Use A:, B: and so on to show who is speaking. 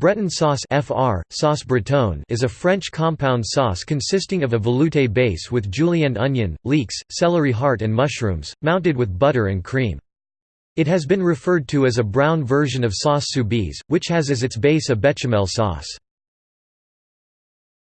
A: Breton sauce FR, sauce bretonne is a French compound sauce consisting of a velouté base with julienne onion, leeks, celery heart and mushrooms, mounted with butter and cream. It has been referred to as a brown version of sauce soubise, which has as its base a bechamel sauce.